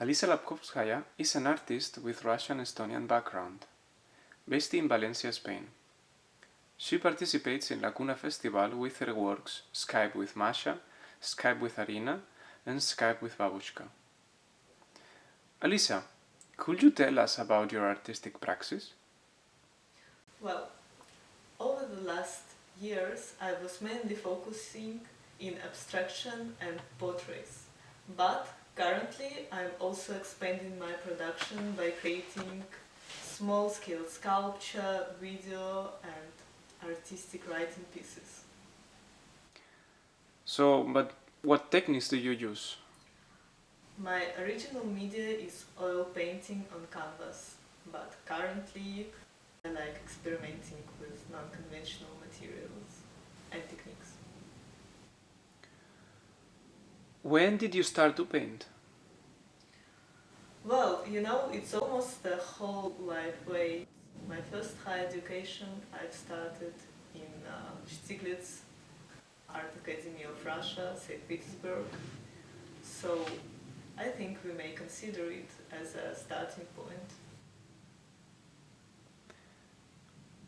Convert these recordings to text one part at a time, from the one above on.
Alisa Lapkovskaya is an artist with Russian-Estonian background, based in Valencia, Spain. She participates in Lacuna Festival with her works Skype with Masha, Skype with Arina, and Skype with Babushka. Alisa, could you tell us about your artistic praxis? Well, over the last years I was mainly focusing in abstraction and portraits, but currently I'm also expanding my production by creating small-scale sculpture, video and artistic writing pieces. So, but what techniques do you use? My original media is oil painting on canvas, but currently I like experimenting with non-conventional materials and techniques. When did you start to paint? Well, you know, it's almost the whole life way. My first high education I've started in uh, Stieglitz Art Academy of Russia, St. Petersburg. So I think we may consider it as a starting point.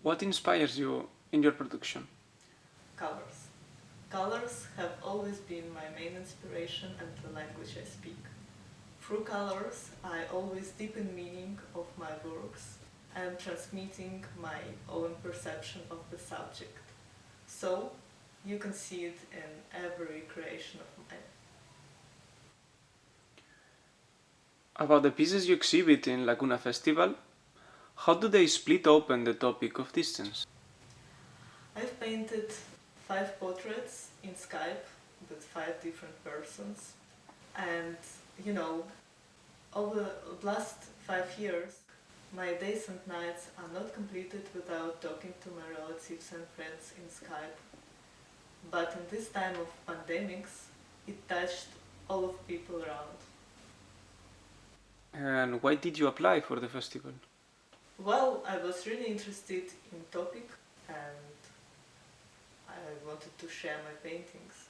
What inspires you in your production? Colors. Colors have always been my main inspiration and the language I speak. Through colors, I always deepen meaning of my works and transmitting my own perception of the subject. So, you can see it in every creation of mine. About the pieces you exhibit in Lacuna Festival, how do they split open the topic of distance? I've painted five portraits in Skype with five different persons and you know over the last five years my days and nights are not completed without talking to my relatives and friends in Skype but in this time of pandemics it touched all of people around. And why did you apply for the festival? Well, I was really interested in topic and I wanted to share my paintings.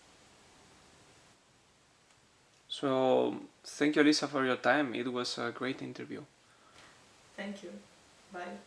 So, thank you Alisa for your time. It was a great interview. Thank you. Bye.